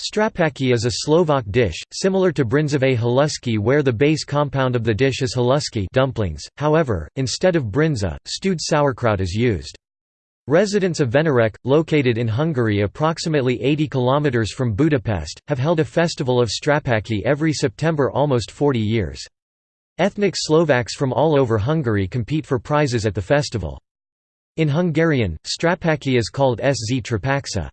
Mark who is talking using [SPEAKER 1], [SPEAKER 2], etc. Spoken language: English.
[SPEAKER 1] Strapačky is a Slovak dish, similar to bryndzové halušky where the base compound of the dish is halušky dumplings, however, instead of bryndza, stewed sauerkraut is used. Residents of Vanyarc, located in Hungary approximately 80 km from Budapest, have held a festival of Strapačky every September almost 40 years. Ethnic Slovaks from all over Hungary compete for prizes at the festival. In Hungarian, Strapačky is called sztrapacska.